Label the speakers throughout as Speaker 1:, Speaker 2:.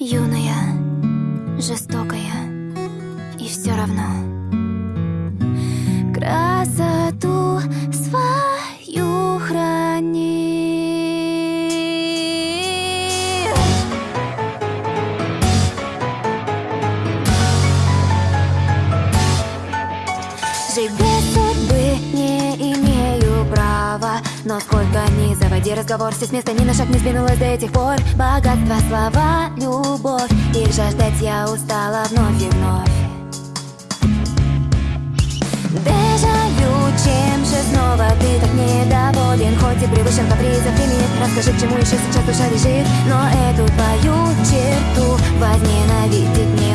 Speaker 1: Юная, жестокая и все равно. Но сколько ни заводи разговор, все с места ни на шаг не сдвинулось до этих пор. Богатство, слова, любовь, их жаждать я устала вновь и вновь. Дежавю, чем же снова ты так недоволен? Хоть и превышен капризов лимит Расскажи, к чему еще сейчас душа лежит. Но эту твою черту возненавидит не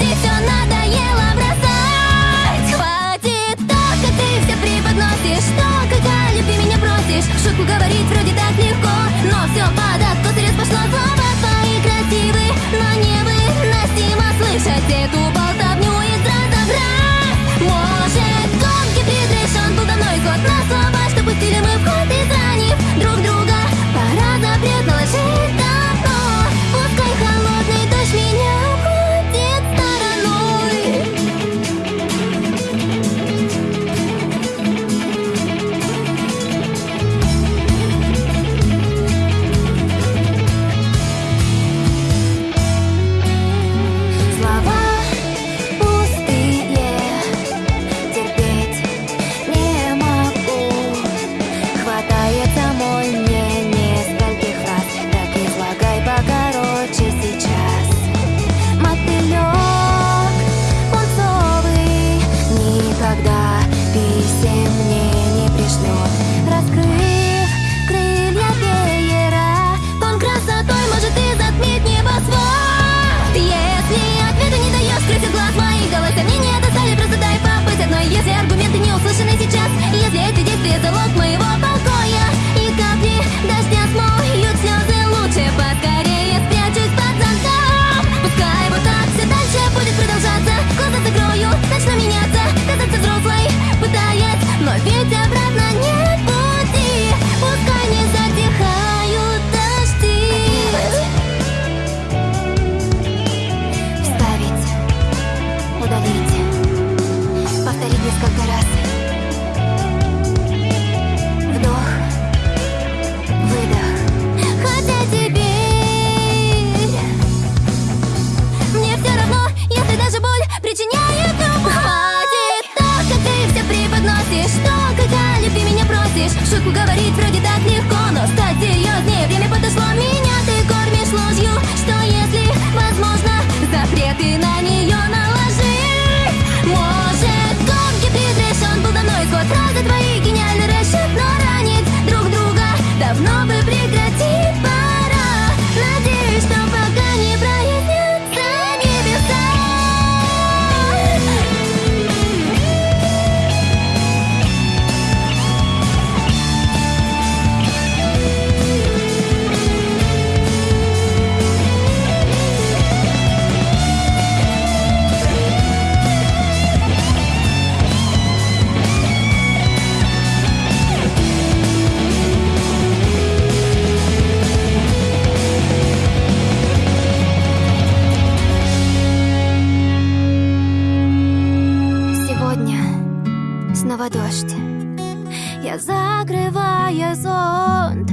Speaker 1: Хватит надоело бросать. Хватит то, ты все преподносишь. То, как о меня просишь. Шутку говорить все аргументы не услышаны сейчас. Если эти действия залог моего покоя И капли дождя смог 職が割りづらい снова дождь. Я закрываю зонт